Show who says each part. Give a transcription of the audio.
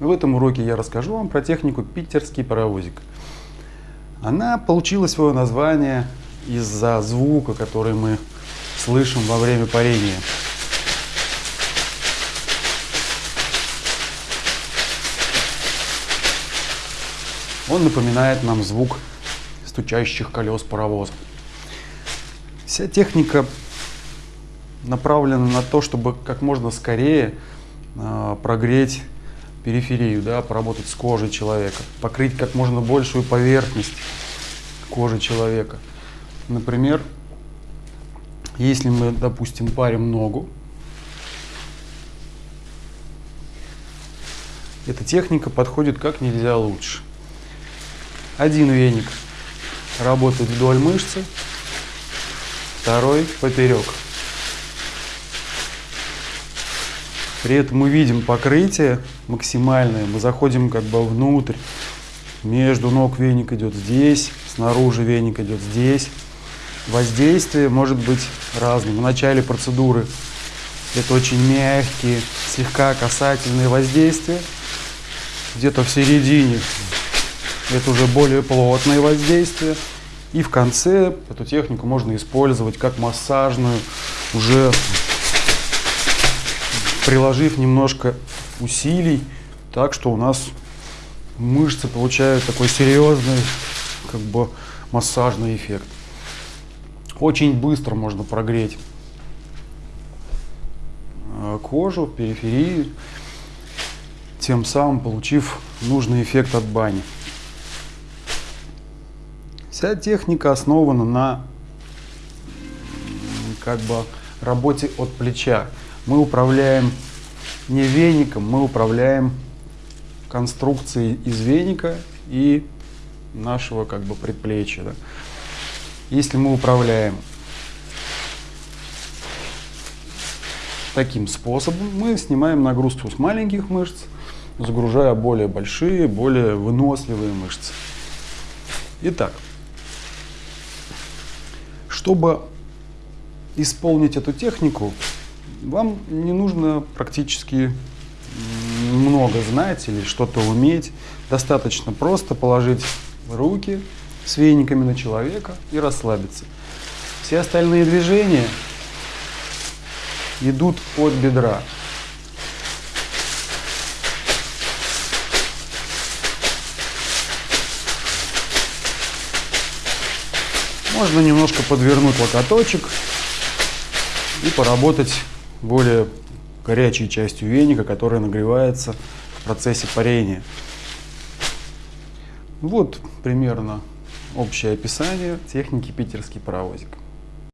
Speaker 1: В этом уроке я расскажу вам про технику питерский паровозик. Она получила свое название из-за звука, который мы слышим во время парения. Он напоминает нам звук стучащих колес паровоза. Вся техника направлена на то, чтобы как можно скорее э, прогреть периферию, да, поработать с кожей человека, покрыть как можно большую поверхность кожи человека. Например, если мы, допустим, парим ногу, эта техника подходит как нельзя лучше. Один веник работает вдоль мышцы, второй поперек. При этом мы видим покрытие максимальное, мы заходим как бы внутрь. Между ног веник идет здесь, снаружи веник идет здесь. Воздействие может быть разным. В начале процедуры это очень мягкие, слегка касательные воздействия. Где-то в середине это уже более плотное воздействие. И в конце эту технику можно использовать как массажную, уже приложив немножко усилий, так что у нас мышцы получают такой серьезный как бы массажный эффект. Очень быстро можно прогреть э, кожу, периферию, тем самым получив нужный эффект от бани. Вся техника основана на как бы работе от плеча мы управляем не веником, мы управляем конструкцией из веника и нашего как бы предплечья. Да. Если мы управляем таким способом, мы снимаем нагрузку с маленьких мышц, загружая более большие, более выносливые мышцы. Итак, чтобы исполнить эту технику, вам не нужно практически много знать или что-то уметь. Достаточно просто положить руки с вениками на человека и расслабиться. Все остальные движения идут от бедра. Можно немножко подвернуть локоточек и поработать более горячей частью веника, которая нагревается в процессе парения. Вот примерно общее описание техники питерский паровозик.